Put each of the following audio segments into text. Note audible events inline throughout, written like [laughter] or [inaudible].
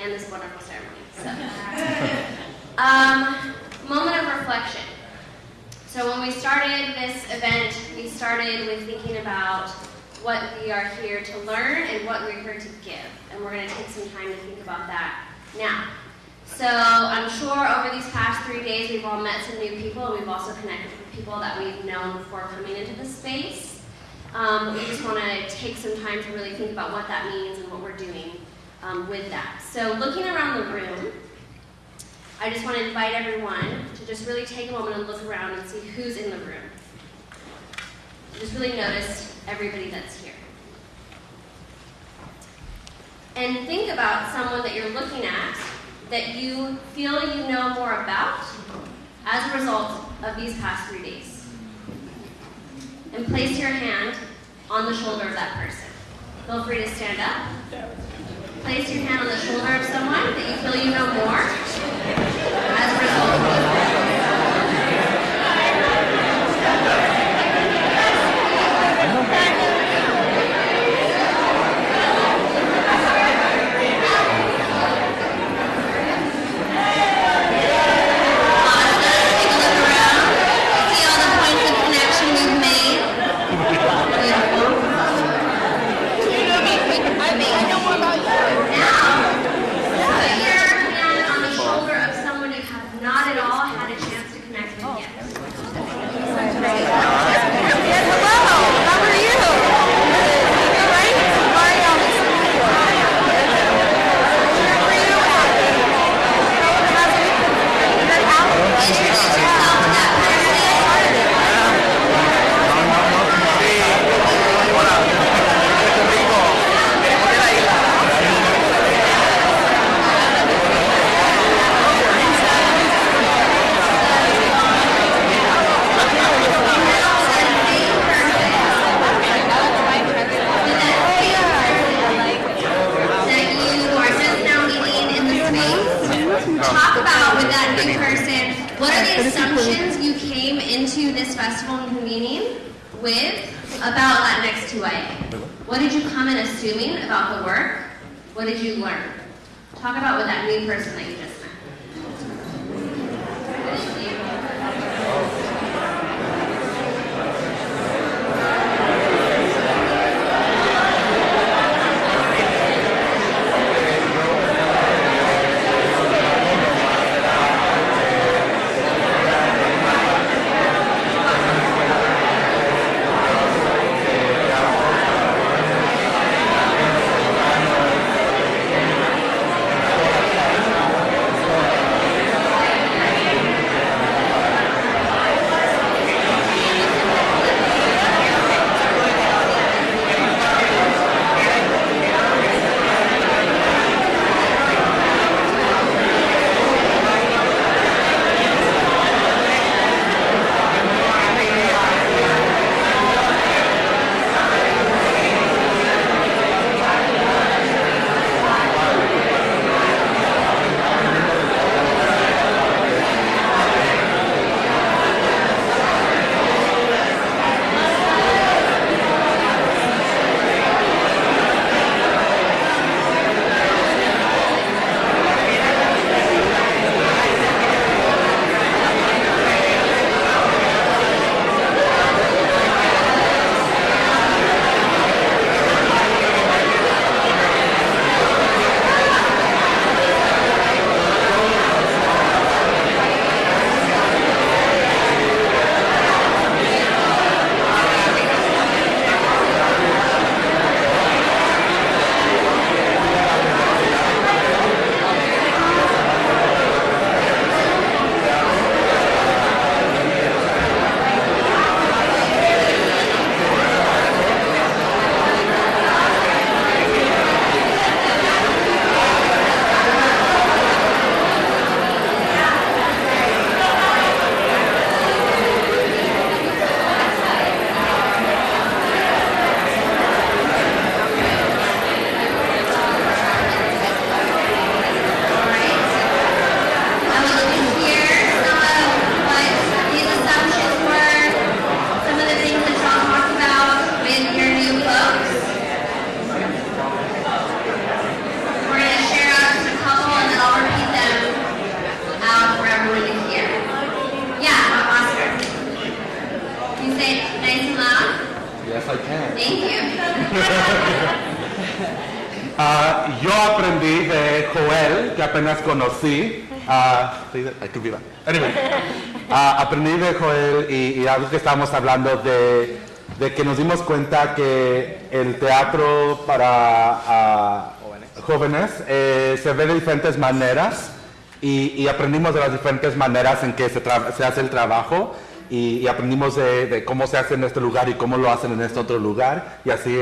and this wonderful ceremony. So, [laughs] [laughs] um, moment of reflection. So when we started this event, we started with thinking about what we are here to learn and what we're here to give. And we're going to take some time to think about that now. So I'm sure over these past three days we've all met some new people and we've also connected with people that we've known before coming into this space. Um, we just want to take some time to really think about what that means and what we're doing um, with that. So looking around the room, I just want to invite everyone to just really take a moment and look around and see who's in the room. Just really notice everybody that's here. And think about someone that you're looking at that you feel you know more about as a result of these past three days. And place your hand on the shoulder of that person. Feel free to stand up. Place your hand on the shoulder of someone that you feel you know more. As a result estábamos hablando de, de que nos dimos cuenta que el teatro para ah, jóvenes eh, se ve de diferentes maneras y, y aprendimos de las diferentes maneras en que se, se hace el trabajo y, y aprendimos de, de cómo se hace en este lugar y cómo lo hacen en este otro lugar y así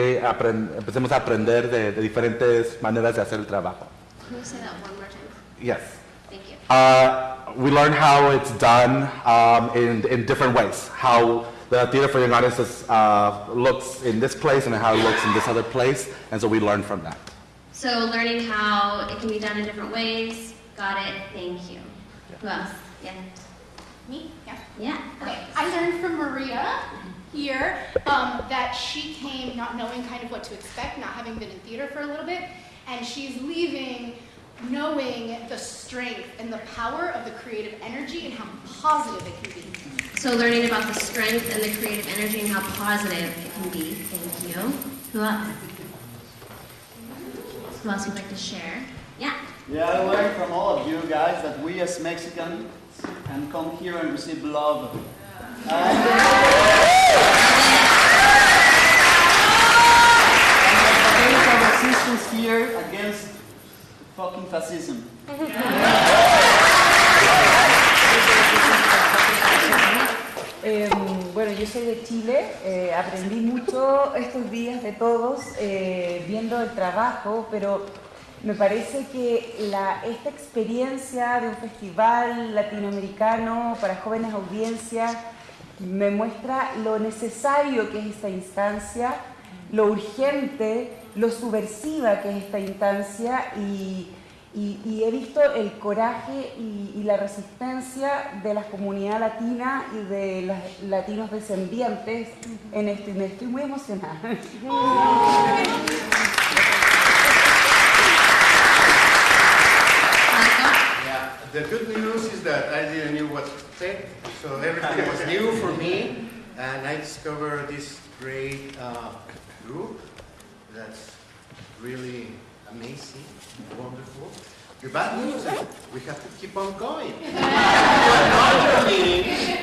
empecemos a aprender de, de diferentes maneras de hacer el trabajo. Can you say that one more time? Yes. Thank you. Uh, we learn how it's done um, in, in different ways. How the theater for young audiences uh, looks in this place and how it looks in this other place, and so we learn from that. So learning how it can be done in different ways. Got it. Thank you. Who else? Yeah. Me? Yeah. Yeah. Okay. I learned from Maria here um, that she came not knowing kind of what to expect, not having been in theater for a little bit, and she's leaving knowing the strength and the power of the creative energy and how positive it can be. So learning about the strength and the creative energy and how positive it can be. Thank you. Who else? Who else would like to share? Yeah. Yeah, I learned from all of you guys that we as Mexicans can come here and receive love. And and against our resistance here against fucking fascism. [laughs] Eh, bueno, yo soy de Chile, eh, aprendí mucho estos días de todos eh, viendo el trabajo, pero me parece que la, esta experiencia de un festival latinoamericano para jóvenes audiencias me muestra lo necesario que es esta instancia, lo urgente, lo subversiva que es esta instancia y, y- y he visto el coraje y, y la resistencia de la comunidad latina y de los latinos descendientes en esto y me estoy muy emocionada. [laughs] The good news is that I didn't know what to say, so everything was new for me, and I discovered this great uh, group that's really amazing, wonderful. The bad news is we have to keep on going. [laughs]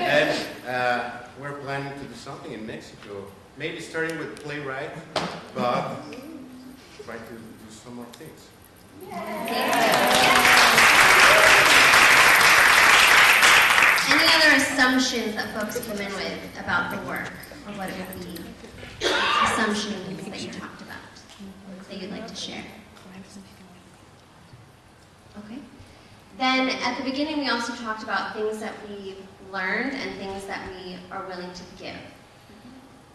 And uh, we're planning to do something in Mexico, maybe starting with playwright, but try to do some more things. Any other assumptions that folks come in with about the work or what it would be? Assumptions that you talked about that you'd like to share? Okay. Then at the beginning, we also talked about things that we've learned and things that we are willing to give.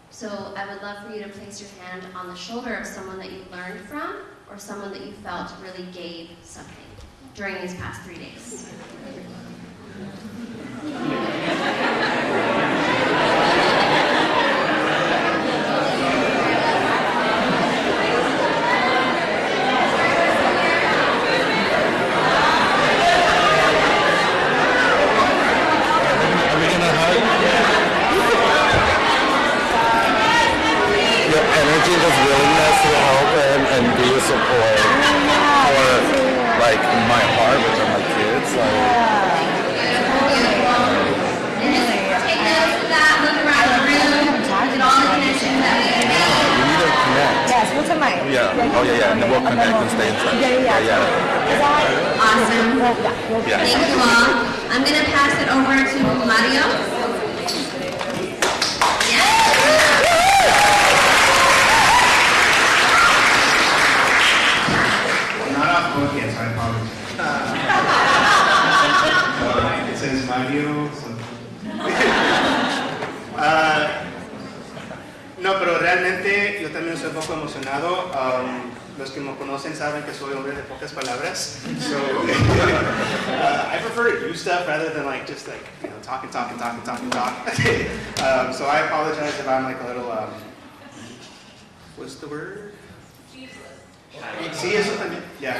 So I would love for you to place your hand on the shoulder of someone that you learned from or someone that you felt really gave something during these past three days. Are we gonna hug? Your energy, this willingness to help and, and be a support for like my heart, which are my kids. Like, Take notes of that, look around the room, look at all the connections that we can make. we need to connect. Yes, what's in my Yeah. Oh yeah, yeah. And then we'll connect and stay in touch. Yeah, yeah, yeah. yeah. Awesome. Yeah. Thank you all. I'm gonna pass it over to Mario. Not off book yet, so I apologize. Uh, [laughs] it says Mario. so- Ah, [laughs] no, pero realmente yo también estoy un poco emocionado. Um, los que me conocen saben que soy hombre de pocas palabras. So [laughs] uh, I prefer to do stuff rather than like just like you know talk and talk and talk and talk and talk. um, so I apologize if I'm like a little um, what's the word? Sí, eso también. Yeah.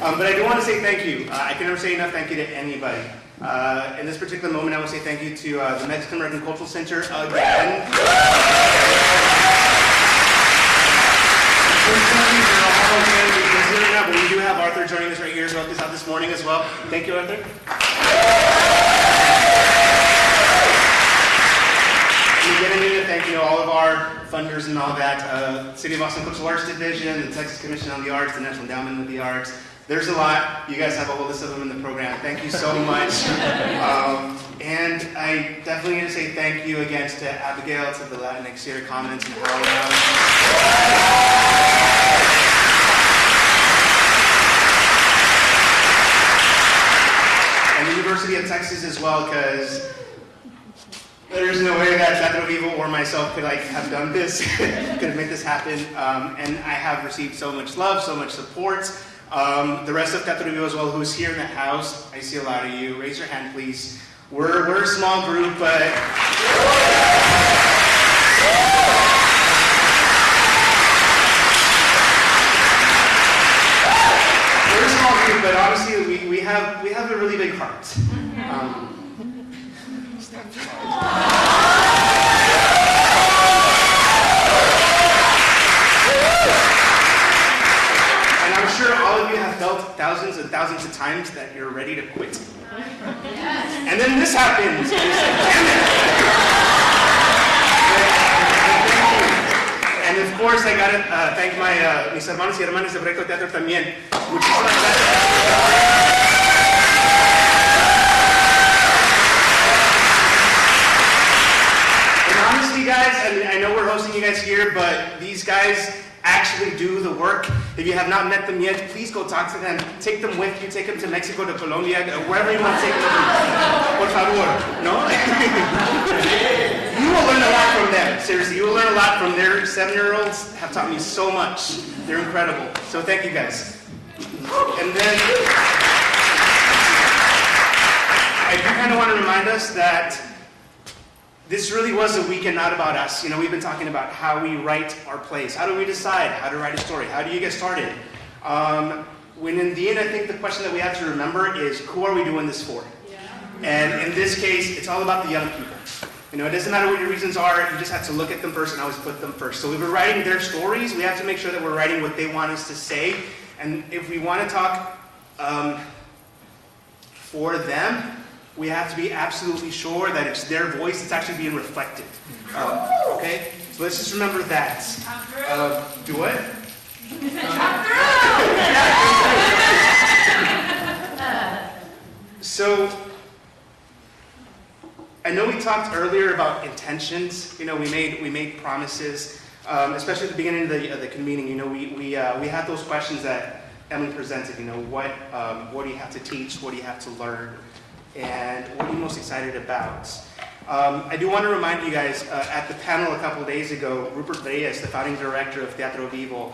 [laughs] um, but I do want to say thank you. Uh, I can never say enough thank you to anybody. Uh, in this particular moment, I will say thank you to uh, the Mexican American Cultural Center again. We do have Arthur joining us right here us out this morning as well. Thank you, Arthur. And again, I need to thank you know, all of our funders and all that, uh, City of Austin Cultural Arts Division, the Texas Commission on the Arts, the National Endowment of the Arts. There's a lot. You guys have a whole list of them in the program. Thank you so much. [laughs] um, and I definitely need to say thank you again to Abigail, to the Latinx Theater Commons and HowlRound. And the University of Texas as well, because no way that Teatro Vivo or myself could like have done this, [laughs] could have made this happen. Um, and I have received so much love, so much support. Um, the rest of Teatro Vivo as well, who's here in the house, I see a lot of you. Raise your hand, please. We're, we're a small group, but we're a small group, but honestly, we, we have we have a really big heart. Um, [laughs] And I'm sure all of you have felt thousands of times that you're ready to quit. And then this happens. And like, damn it. And of course, I gotta uh, thank my uh, mis hermanos y hermanas de Proyecto Teatro también. Muchísimas gracias. And honestly, guys, I, mean, I know we're hosting you guys here, but these guys actually do the work. If you have not met them yet, please go talk to them. Take them with you. Take them to Mexico, to Colombia, wherever you want to take them. Por favor, no? [laughs] you will learn a lot from them. Seriously, you will learn a lot from their seven-year-olds. Have taught me so much. They're incredible. So thank you, guys. And then I do kind of want to remind us that this really was a weekend not about us. You know, we've been talking about how we write our plays. How do we decide how to write a story? How do you get started? Um, when in the end, I think the question that we have to remember is who are we doing this for? And in this case, it's all about the young people. You know, it doesn't matter what your reasons are, you just have to look at them first and always put them first. So if we're writing their stories, we have to make sure that we're writing what they want us to say. And if we want to talk um, for them, we have to be absolutely sure that it's their voice that's actually being reflected. Um, okay? So let's just remember that. Uh, do what? So, I know we talked earlier about intentions. You know, we made we made promises, um, especially at the beginning of the, of the convening. You know, we we uh, we had those questions that Emily presented. You know, what um, what do you have to teach? What do you have to learn? And what are you most excited about? Um, I do want to remind you guys uh, at the panel a couple days ago, Rupert Reyes, the founding director of Teatro Vivo,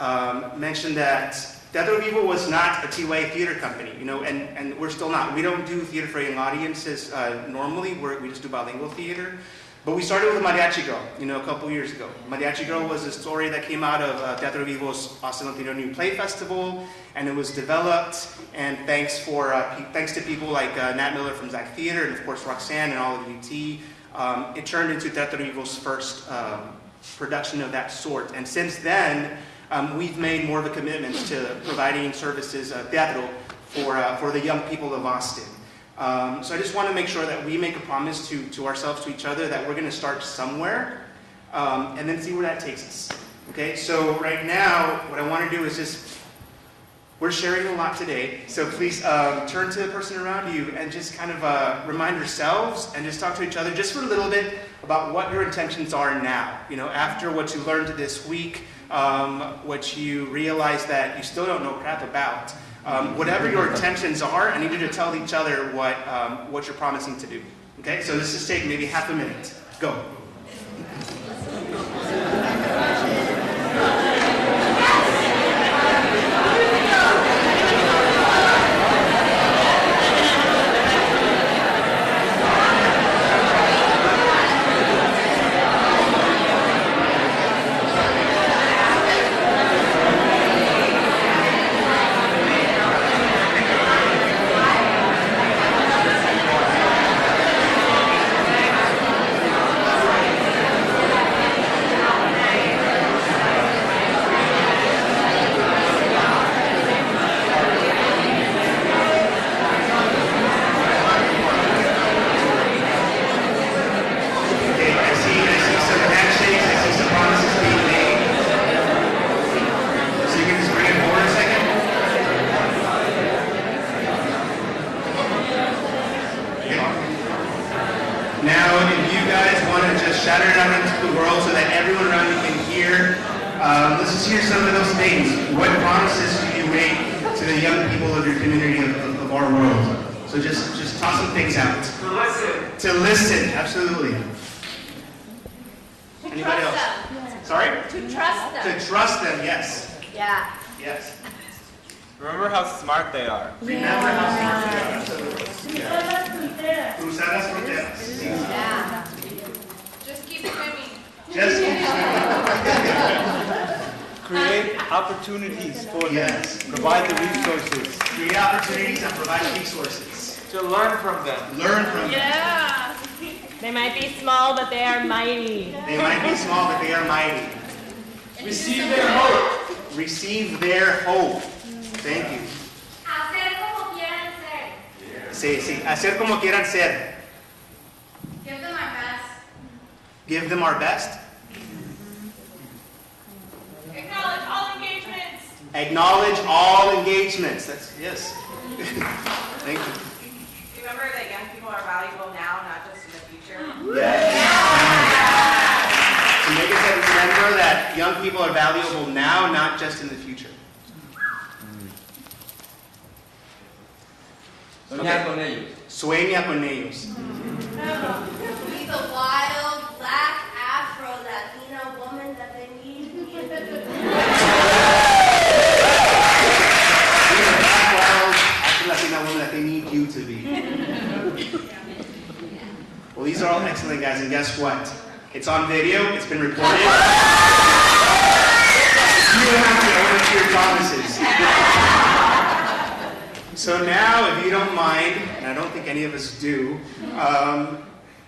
um, mentioned that Teatro Vivo was not a TYA theater company, you know, and, and we're still not. We don't do theater for young audiences uh, normally. We're, we just do bilingual theater. But we started with Mariachi Girl, you know, a couple years ago. Mariachi Girl was a story that came out of uh, Teatro Vivo's Austin Latino New Play Festival, and it was developed. And thanks for uh, thanks to people like uh, Nat Miller from Zach Theater, and of course Roxanne and all of UT, um, it turned into Teatro Vivo's first um, production of that sort. And since then, um, we've made more of a commitment to providing services, uh, teatro, for uh, for the young people of Austin. Um, so I just want to make sure that we make a promise to, to ourselves, to each other, that we're going to start somewhere um, and then see where that takes us. Okay, so right now, what I want to do is just, we're sharing a lot today, so please um, turn to the person around you and just kind of uh, remind yourselves and just talk to each other just for a little bit about what your intentions are now. You know, after what you learned this week, um, what you realize that you still don't know crap about. Um, whatever your intentions are, I need you to tell each other what, um, what you're promising to do. Okay, so this is take maybe half a minute. Go. Opportunities and provide resources. to learn from them. Learn from them. Yeah. They might be small, but they are mighty. They might be small, but they are mighty. Receive their hope. Receive their hope. Thank you. Hacer como quieran ser. Sí, sí. Hacer como quieran ser. Give them our best. Give them our best. Acknowledge all engagements. Acknowledge all engagements. That's, yes. Thank you. Remember that young people are valuable now, not just in the future. Yes. To make us remember that young people are valuable now, not just in the future. Soñar con ellos. Sueña con ellos. Be the wild, black, Afro-Latina woman that they need. Be the black, wild, Afro-Latina woman that they need you to be. Well, these are all excellent guys, and guess what? It's on video, it's been recorded. [laughs] You don't have to own up to your promises. So now, if you don't mind, and I don't think any of us do, um,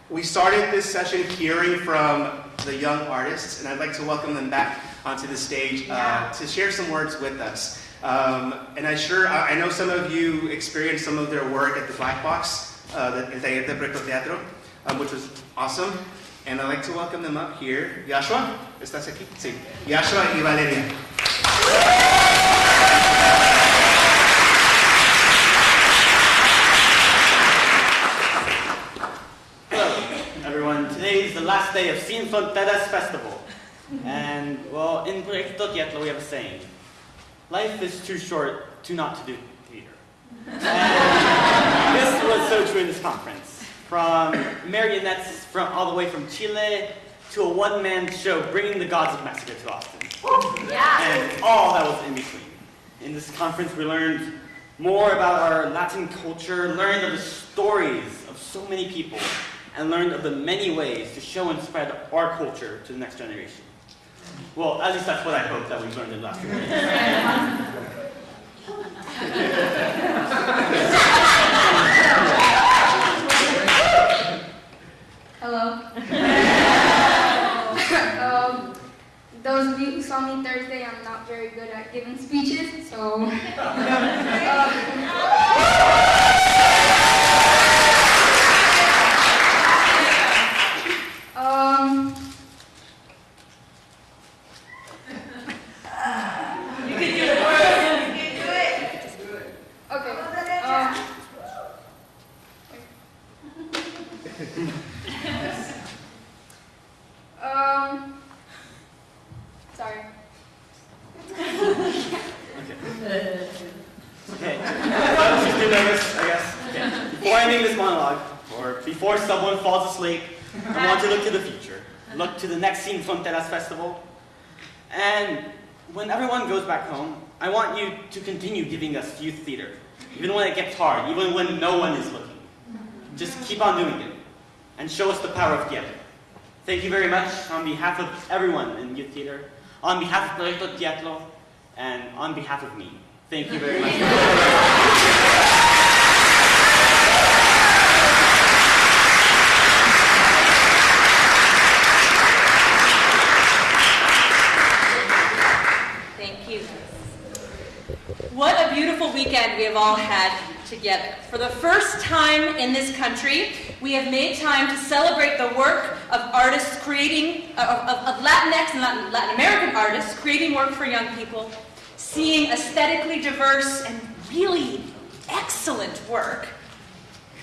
we started this session hearing from the young artists, and I'd like to welcome them back onto the stage uh, to share some words with us. Um, and I sure, I know some of you experienced some of their work at the Black Box, uh, the el taller de Teatro, um, which was awesome. And I'd like to welcome them up here. Yashua, ¿estás aquí? Sí. Yashua y Valeria. Everyone. Today is the last day of Sin Fronteras Festival. And, well, in Proyecto Teatro, we have a saying life is too short to not to do theater. And this was so true in this conference. From marionettes from all the way from Chile to a one man show bringing the gods of Mexico to Austin. And all that was in between. In this conference, we learned more about our Latin culture, learned of the stories of so many people, and learned of the many ways to show and spread our culture to the next generation. Well, at least that's what I hope that we've learned in last few [laughs] [laughs] Hello. [laughs] um, those of you who saw me Thursday, I'm not very good at giving speeches, so. [laughs] um, You can do it. You can do it. okay. Um, um, sorry. Okay. Well, she's too nervous, I guess. Okay. Before ending this monologue, or before someone falls asleep, I want to look to the future. Next Fronteras Festival. And when everyone goes back home, I want you to continue giving us youth theater. Even when it gets hard, even when no one is looking. Just keep on doing it. And show us the power of theater. Thank you very much on behalf of everyone in youth theater, on behalf of Proyecto Teatro, and on behalf of me. Thank you very much. Thank you. What a beautiful weekend we have all had together. For the first time in this country, we have made time to celebrate the work of artists creating, of, of, of Latinx and Latin, Latin American artists creating work for young people, seeing aesthetically diverse and really excellent work,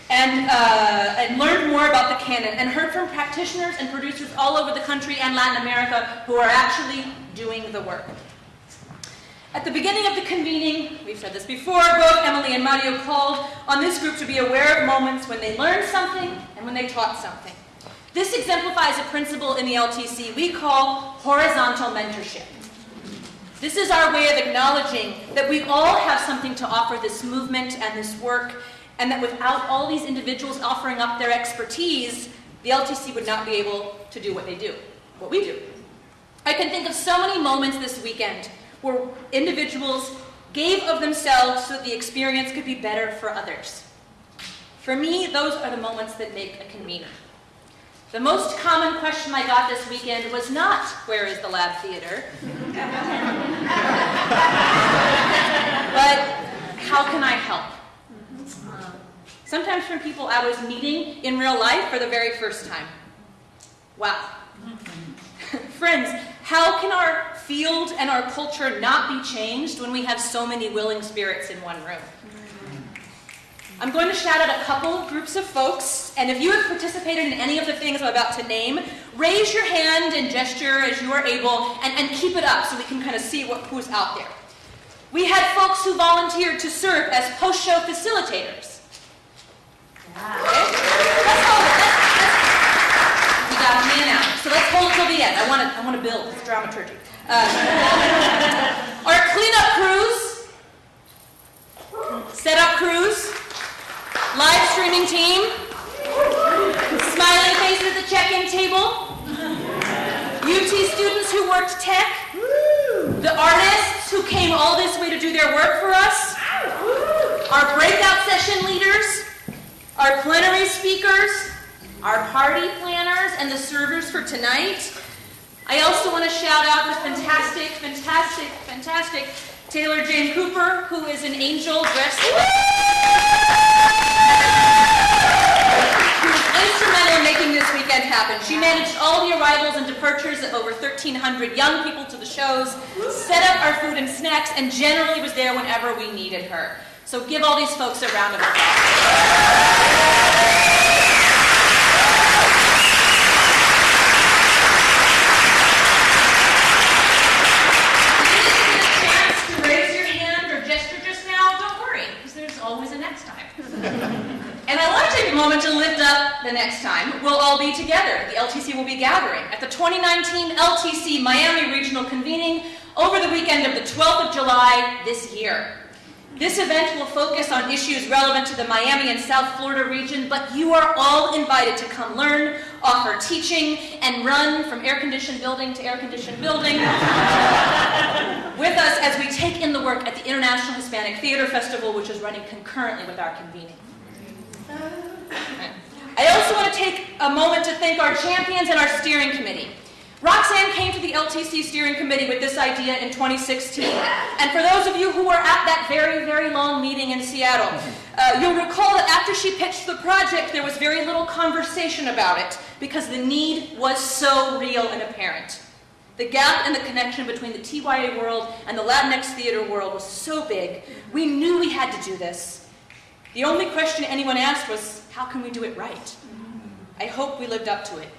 and, uh, and learned more about the canon and heard from practitioners and producers all over the country and Latin America who are actually doing the work. At the beginning of the convening, we've said this before, both Emily and Mario called on this group to be aware of moments when they learned something and when they taught something. This exemplifies a principle in the LTC we call horizontal mentorship. This is our way of acknowledging that we all have something to offer this movement and this work, and that without all these individuals offering up their expertise, the LTC would not be able to do what they do, what we do. I can think of so many moments this weekend where individuals gave of themselves so that the experience could be better for others. For me, those are the moments that make a convener. The most common question I got this weekend was not, where is the lab theater? [laughs] but, how can I help? Sometimes from people I was meeting in real life for the very first time. Wow. [laughs] Friends, how can our field and our culture not be changed when we have so many willing spirits in one room? I'm going to shout out a couple groups of folks, and if you have participated in any of the things I'm about to name, raise your hand and gesture as you are able, and, and keep it up so we can kind of see what, who's out there. We had folks who volunteered to serve as post-show facilitators. Okay? Let's hold it. Let's, let's, we got a man out. So let's hold it till the end. I want to I want to build. It's dramaturgy. Um, [laughs] our cleanup crews, setup crews, live streaming team, smiling faces at the check-in table, UT students who worked tech, the artists who came all this way to do their work for us, our breakout session leaders, our plenary speakers, our party planners, and the servers for tonight. I also want to shout out the fantastic, fantastic, fantastic Taylor Jane Cooper, who is an angel dressed who was instrumental in making this weekend happen. She managed all the arrivals and departures of over 1,300 young people to the shows, set up our food and snacks, and generally was there whenever we needed her. So give all these folks a round of applause. chance to raise your hand or gesture just now, don't worry, because there's always a next time. and I want to take a moment to lift up the next time. We'll all be together. The LTC will be gathering at the 2019 LTC Miami Regional Convening over the weekend of the 12th of July this year. This event will focus on issues relevant to the Miami and South Florida region, but you are all invited to come learn, offer teaching, and run from air-conditioned building to air-conditioned building [laughs] with us as we take in the work at the International Hispanic Theater Festival, which is running concurrently with our convening. I also want to take a moment to thank our champions and our steering committee. Roxanne came to the LTC steering committee with this idea in 2016. And for those of you who were at that very, very long meeting in Seattle, uh, you'll recall that after she pitched the project, there was very little conversation about it because the need was so real and apparent. The gap and the connection between the TYA world and the Latinx theater world was so big, we knew we had to do this. The only question anyone asked was, how can we do it right? Mm-hmm. I hope we lived up to it.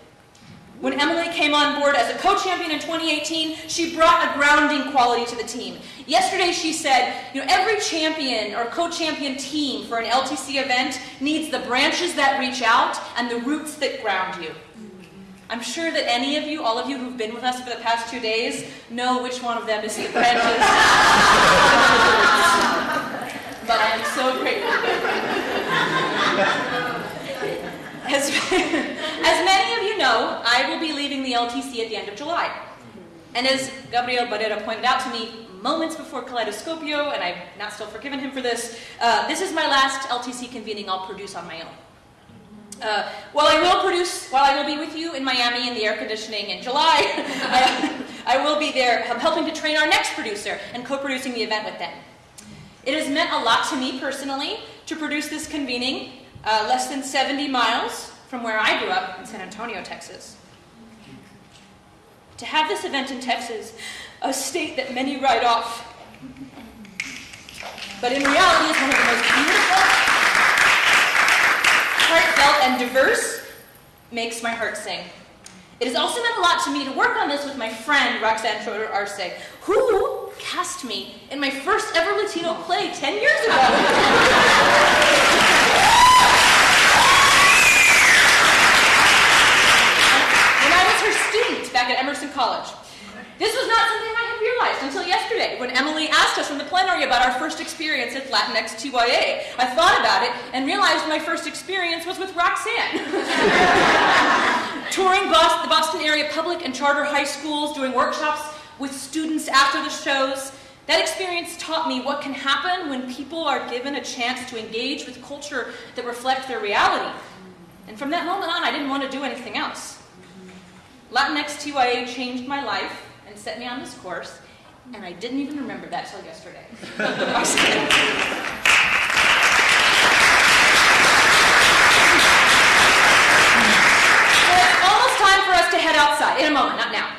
When Emily came on board as a co-champion in 2018, she brought a grounding quality to the team. Yesterday she said, you know, every champion or co-champion team for an LTC event needs the branches that reach out and the roots that ground you. Mm-hmm. I'm sure that any of you, all of you who've been with us for the past two days, know which one of them is the branches. [laughs] but I am so grateful. As, [laughs] as many of you know, I will be leaving the LTC at the end of July. And as Gabriel Barrera pointed out to me moments before Kaleidoscopio, and I've not still forgiven him for this, uh, this is my last LTC convening I'll produce on my own. Uh, while I will produce, while I will be with you in Miami in the air conditioning in July, I, [laughs] I will be there helping to train our next producer and co-producing the event with them. It has meant a lot to me personally to produce this convening uh, less than 70 miles from where I grew up in San Antonio, Texas. To have this event in Texas, a state that many write off, but in reality is one of the most beautiful heartfelt and diverse makes my heart sing. It has also meant a lot to me to work on this with my friend Roxanne Schroeder Arce, who cast me in my first ever Latino play 10 years ago. [laughs] when I was her student back at Emerson College. This was not something I had realized until yesterday when Emily asked us in the plenary about our first experience at Latinx TYA. I thought about it and realized my first experience was with Roxanne. [laughs] Touring Bos- the Boston area public and charter high schools, doing workshops with students after the shows. That experience taught me what can happen when people are given a chance to engage with culture that reflects their reality. And from that moment on, I didn't want to do anything else. Latinx TYA changed my life and set me on this course, and I didn't even remember that till yesterday. It's almost time for us to head outside, in a moment, not now.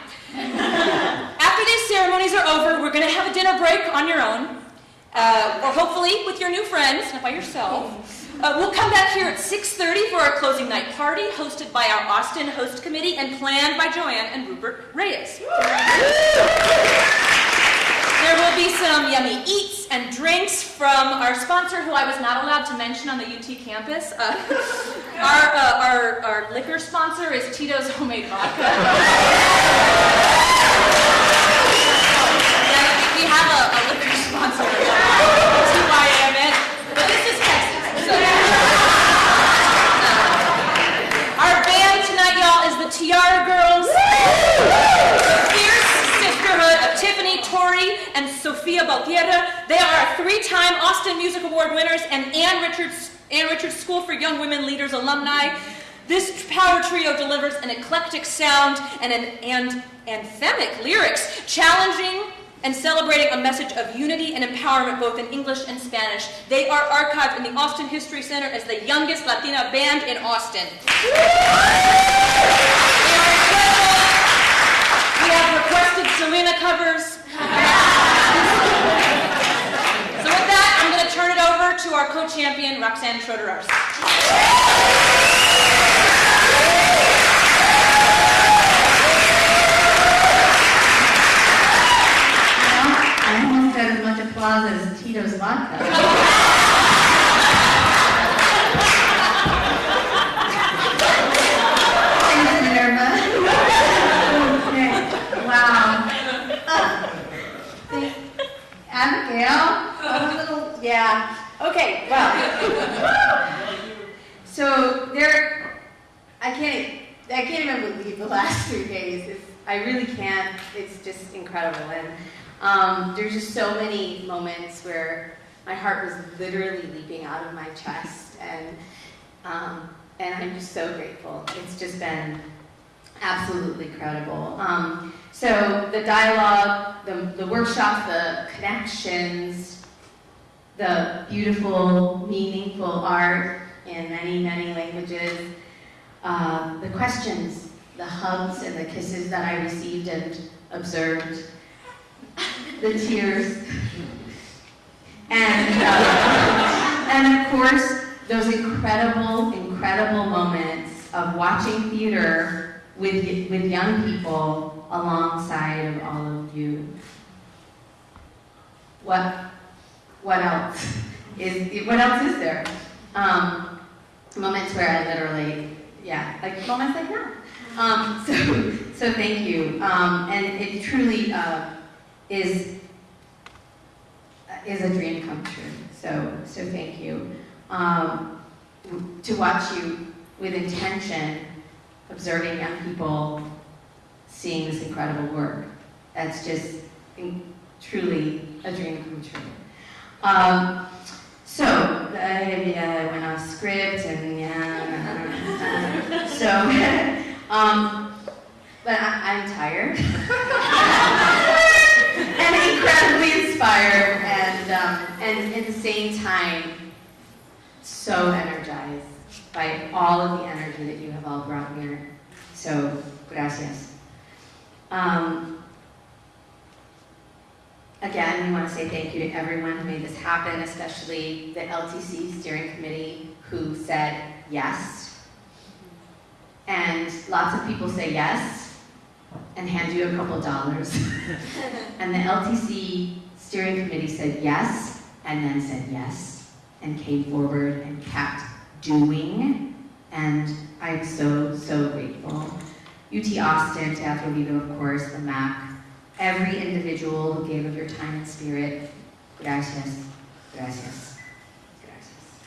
After these ceremonies are over, we're going to have a dinner break on your own, uh, or hopefully with your new friends, not by yourself. Uh, we'll come back here at 6.30 for our closing night party, hosted by our Austin Host Committee and planned by Joanne and Rupert Reyes. There will be some yummy eats and drinks from our sponsor, who I was not allowed to mention on the UT campus. Uh, [laughs] our, uh, our, our liquor sponsor is Tito's Homemade Vodka. [laughs] Yeah, we- we have a, a liquor sponsor, TYMN, but this is Texas. So. Our band tonight, y'all, is the Tiarra Girls. The fierce sisterhood of Tiffany, Tori, and Baltierra. They are three-time Austin Music Award winners and Ann Richards, Ann Richards School for Young Women Leaders alumni. This power trio delivers an eclectic sound and an and anthemic lyrics, challenging and celebrating a message of unity and empowerment both in English and Spanish. They are archived in the Austin History Center as the youngest Latina band in Austin. We have requested Selena covers. so with that, I'm going to turn it over to our co-champion, Roxanne Schroeder-Arce. I almost got as much applause as Tito's vodka. Thanks, Minerva. Okay, wow. Uh, Abigail, a little, yeah, okay, well. So there, I can't, I can't even believe the last three days. It's, I really can't. It's just incredible. And um, there's just so many moments where my heart was literally leaping out of my chest, and um, and I'm just so grateful. It's just been absolutely incredible. Um, so the dialogue, the, the workshops, the connections, the beautiful, meaningful art in many, many languages, uh, the questions, the hugs and the kisses that I received and observed, [laughs] the tears, and, uh, and of course, those incredible, incredible moments of watching theater with, with young people alongside of all of you. What, what else is, what else is there? Um, moments where I literally, yeah, like moments like that. Um, so, [laughs] so thank you. Um, and it truly uh, is is a dream come true. So, so thank you. Um, to watch you with intention, observing young people, seeing this incredible work. That's just truly a dream come true. Um, so, I, I went off script and yeah, uh, so, [laughs] um, but I, I'm tired [laughs] and incredibly inspired and, um, and at the same time, so energized by all of the energy that you have all brought here. So, gracias. Um, Again, we want to say thank you to everyone who made this happen, especially the LTC steering committee who said, yes. And lots of people say yes and hand you a couple dollars. [laughs] and the LTC steering committee said yes and then said yes and came forward and kept doing. And I'm so, so grateful. UT Austin, Teatro Vivo, of course, the MAC, every individual who gave of your time and spirit, gracias, gracias, gracias.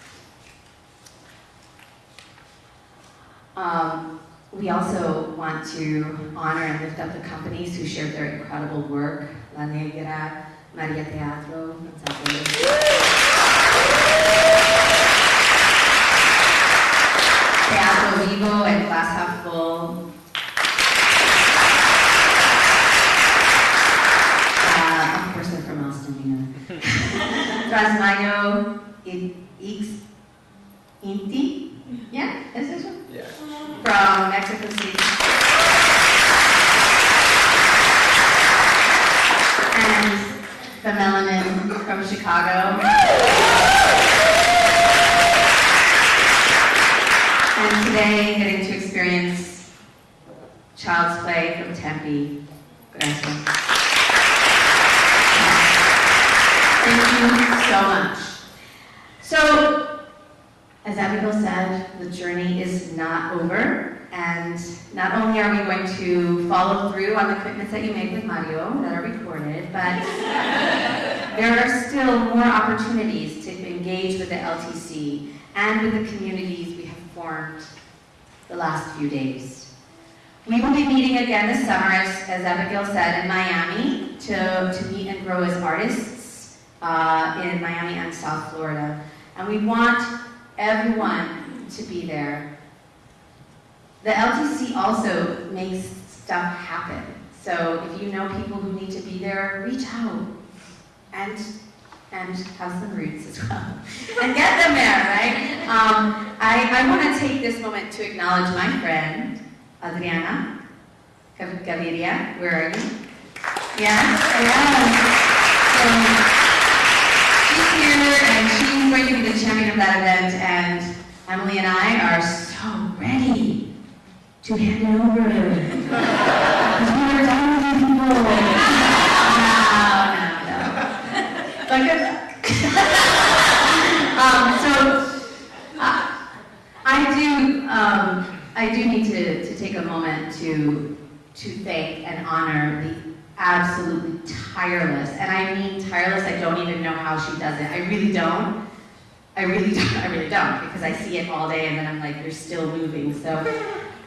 Um, we also want to honor and lift up the companies who shared their incredible work. La Negra, Maria Teatro, Vivo and Glass Half Full. Uh, of course, they're from Austin, you know. Trasmayo X Inti. Yeah, is this one? Yeah. From Mexico City. And the Melanin from Chicago. And today, getting to experience Childsplay from Tempe. Gracias. Thank you so much. So, as Abigail said, the journey is not over. And not only are we going to commitments that you made with Mario that are recorded, but there are still more opportunities to engage with the LTC and with the communities we have formed the last few days. We will be meeting again this summer, as, as Abigail said, in Miami to, to meet and grow as artists uh, in Miami and South Florida. And we want everyone to be there. The LTC also makes stuff happen. So if you know people who need to be there, reach out and and have some roots as well. [laughs] and get them there, right? Um, I, I want to take this moment to acknowledge my friend, Adriana Gav- Gaviria. Where are you? Yeah? Yeah. So she's here and she's going to be the champion of that event and Emily and I are so ready to hand over. Because we are done with people. No, no, no. Luck. [laughs] um, so, uh, I do, um, I do need to, to take a moment to, to thank and honor the absolutely tireless, and I mean tireless, I don't even know how she does it. I really don't. I really [laughs] don't, I really don't, because I see it all day and then I'm like, you're still moving, so.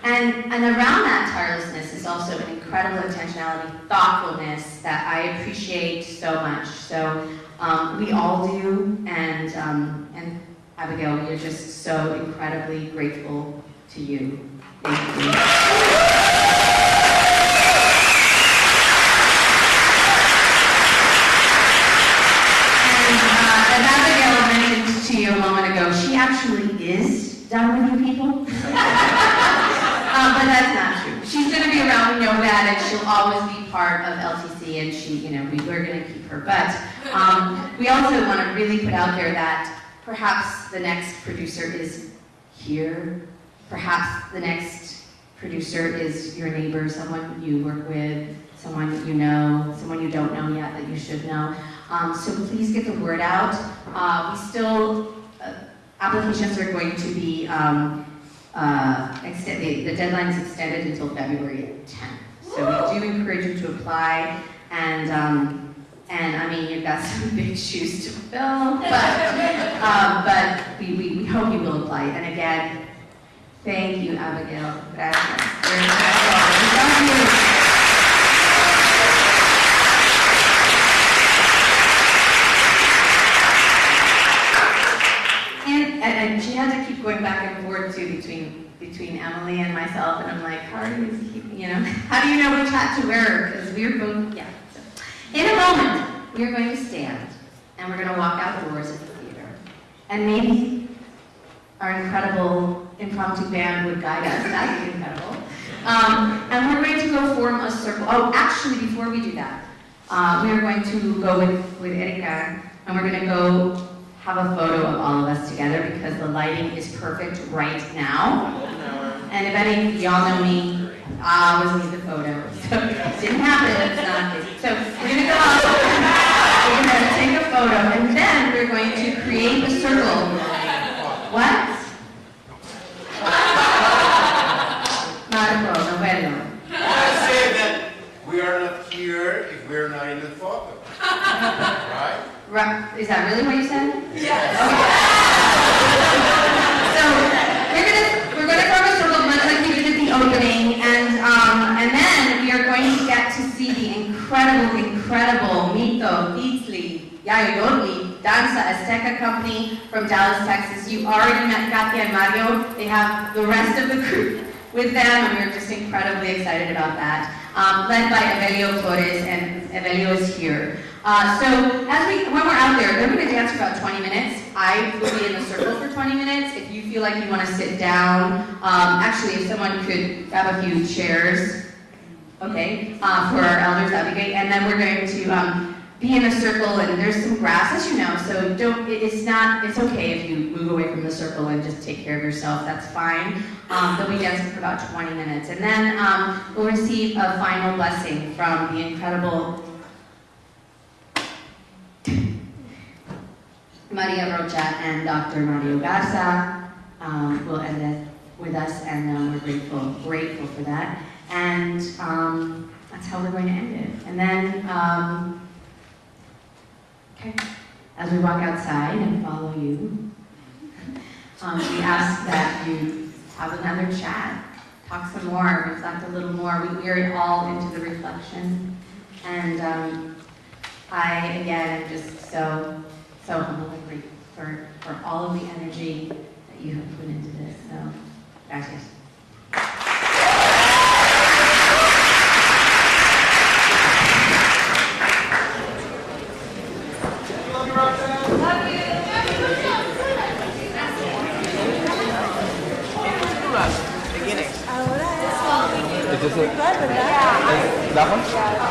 And, and around that tirelessness is also an incredible intentionality, thoughtfulness that I appreciate so much. So um, we all do, and, um, and Abigail, we're just so incredibly grateful to you. Thank you. And uh, as Abigail mentioned to you a moment ago, she actually is done with you people. Uh, that's not true. She's going to be around, we know that, and she'll always be part of LTC, and she, you know, we, we're going to keep her. But um, we also want to really put out there that perhaps the next producer is here. Perhaps the next producer is your neighbor, someone you work with, someone that you know, someone you don't know yet that you should know. Um, so please get the word out. Uh, we still, uh, applications are going to be, um, uh, extend, the, the deadline is extended until February 10th. So we do encourage you to apply, and um, and I mean you've got some [laughs] big shoes to fill, but um, but we, we, we hope you will apply. And again, thank you, Abigail. Gracias. Very much. Thank you. And, and, and she had to keep going back and forth too between between Emily and myself, and I'm like, how are you you know, [laughs] how do you know which hat to wear? Because we're both, yeah. So, in a moment, we are going to stand, and we're going to walk outdoors at the theater, and maybe our incredible impromptu band would guide us. That would be incredible. Um, and we're going to go form a circle. Oh, actually, before we do that, uh, we are going to go with with Erika, and we're going to go have a photo of all of us together because the lighting is perfect right now. And if any, of y'all know me, I always need the photo. [laughs] So it didn't happen, it's not, so we're gonna go up, we're gonna take a photo, and then we're going to create a circle. What? Marco, no bueno. I said that we are not here if we're not in the photo. [laughs] Right? Is that really what you said? Yes. [laughs] So we're gonna we're gonna form a circle much like we did at the opening, and um, and then we are going to get to see the incredible, incredible Mito, Beatsley, Yaoyollohtli, Danza Azteca company from Dallas, Texas. You already met Katia and Mario. They have the rest of the group with them, and we're just incredibly excited about that. Um, led by Evelio Flores, and Evelio is here. Uh, so as we, when we're out there, they're going to dance for about 20 minutes. I will be in the circle for 20 minutes. If you feel like you want to sit down, um, actually, if someone could grab a few chairs, okay, uh, for our elders, that'd be great. And then we're going to um, be in a circle, and there's some grass, as you know. So don't. It's not. It's okay if you move away from the circle and just take care of yourself. That's fine. Um, they'll be dancing for about 20 minutes, and then um, we'll receive a final blessing from the incredible Maria Rocha and Dr. Mario Garza um, will end it with us, and um, we're grateful, grateful for that. And um, that's how we're going to end it. And then, um, okay, as we walk outside and follow you, [laughs] um, we ask that you have another chat, talk some more, reflect a little more. We, we are all into the reflection, and um, I again am just so so humble and grateful for, for all of the energy that you have put into this. So, gracias. Is this it? That one?